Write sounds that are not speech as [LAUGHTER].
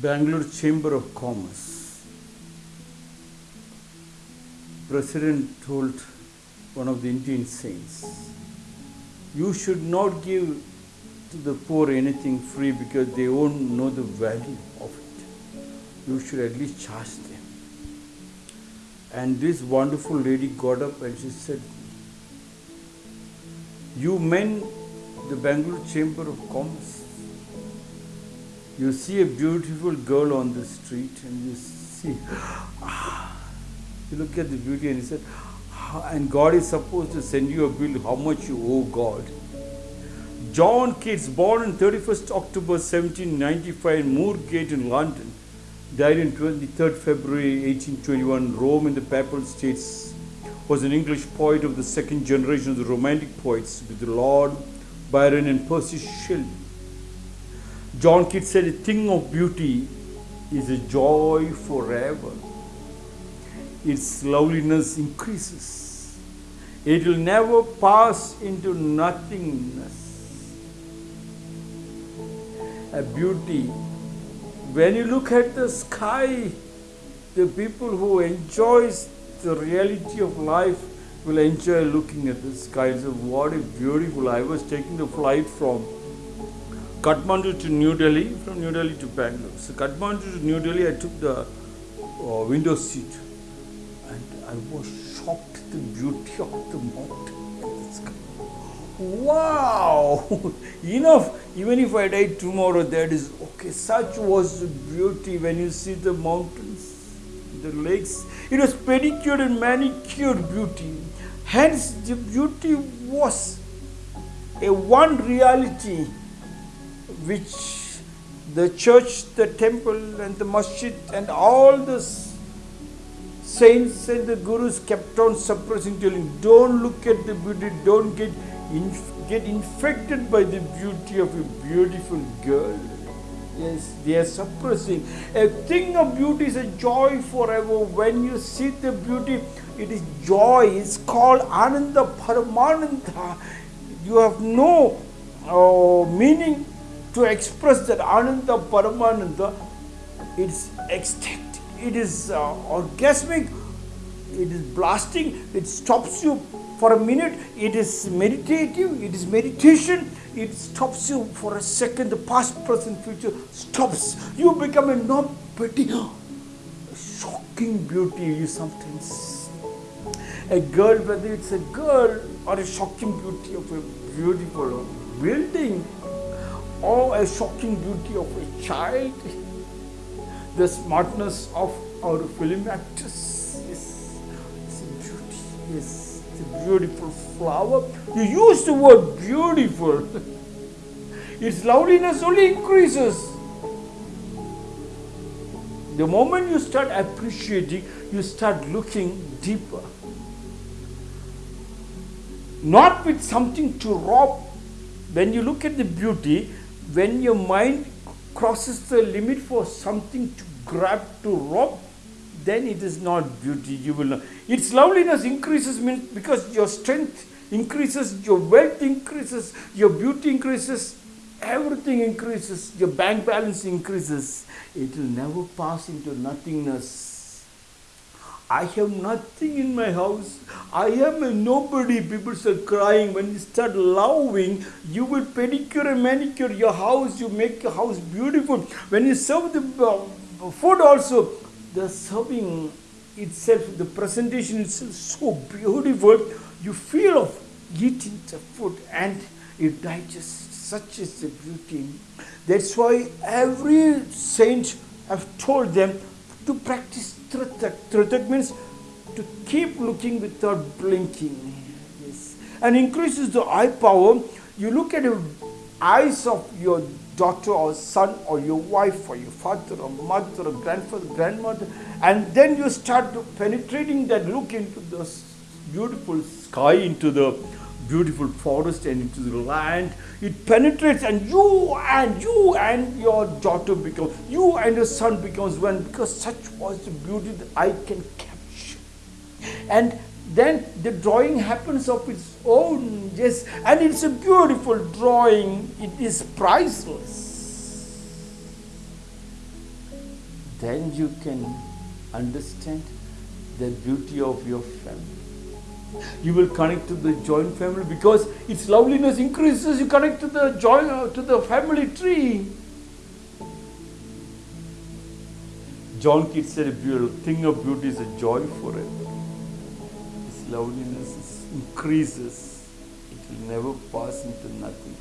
Bangalore Chamber of Commerce, President told one of the Indian saints, you should not give to the poor anything free because they won't know the value of it. You should at least charge them. And this wonderful lady got up and she said, You men, the Bangalore Chamber of Commerce, you see a beautiful girl on the street and you see, [GASPS] you look at the beauty and you said, and God is supposed to send you a bill how much you owe God. John Keats, born on 31st October 1795 in Moorgate in London, died on 23rd February 1821, Rome in the Papal States, was an English poet of the second generation of the Romantic poets with Lord Byron and Percy Shelley. John Keats said, A thing of beauty is a joy forever. Its loveliness increases. It will never pass into nothingness. A beauty. When you look at the sky, the people who enjoys the reality of life will enjoy looking at the sky. So what a beautiful. I was taking the flight from Kathmandu to New Delhi, from New Delhi to Bangalore. So Kathmandu to New Delhi, I took the uh, window seat and I was shocked the beauty of the mountain. Wow! [LAUGHS] Enough. Even if I die tomorrow, that is okay. Such was the beauty when you see the mountains, the lakes. It was pedicured and manicured beauty. Hence, the beauty was a one reality which the church, the temple, and the masjid, and all the saints and the gurus kept on suppressing, telling, don't look at the beauty, don't get, inf- get infected by the beauty of a beautiful girl. Yes, they are suppressing. A thing of beauty is a joy forever. When you see the beauty, it is joy. It's called Ananda Paramananda. You have no uh, meaning to express that Ananda Paramananda. It's ecstatic, it is uh, orgasmic, it is blasting, it stops you for a minute, it is meditative, it is meditation, it stops you for a second, the past, present, future stops. You become a non petty, shocking beauty you sometimes. A girl, whether it's a girl or a shocking beauty of a beautiful building or a shocking beauty of a child, the smartness of our film actors. Yes, it's a beauty. Yes, a beautiful flower. You use the word beautiful. [LAUGHS] its loveliness only increases. The moment you start appreciating, you start looking deeper. Not with something to rob. When you look at the beauty, when your mind crosses the limit for something to grab, to rob, then it is not beauty. You will not. Its loveliness increases because your strength increases, your wealth increases, your beauty increases, everything increases, your bank balance increases. It will never pass into nothingness. I have nothing in my house. I am a nobody. People start crying. When you start loving, you will pedicure and manicure your house. You make your house beautiful. When you serve the uh, food also, the serving itself, the presentation itself is so beautiful. You feel of eating the food and it digests. Such is the beauty. That's why every saint have told them to practice tritak. Tritak means to keep looking without blinking. Yes. And increases the eye power. You look at the eyes of your daughter or son or your wife or your father or mother or grandfather, grandmother, and then you start penetrating that look into the beautiful sky, into the beautiful forest and into the land. It penetrates and you and you and your daughter becomes, you and your son becomes one because such was the beauty that I can capture. And then the drawing happens of its own, yes, and it's a beautiful drawing. It is priceless. then you can understand the beauty of your family. You will connect to the joint family because its loveliness increases. You connect to the joint uh, to the family tree. John Keats said a beautiful thing of beauty is a joy forever. Its loveliness increases. It will never pass into nothing.